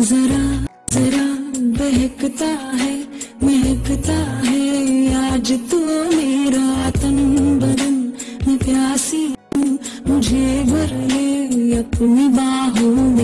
जरा जरा बहकता है, महकता है। आज तो मेरा तन बदन, मैं प्यासी हूँ, मुझे भर ले अपनी बाहों में।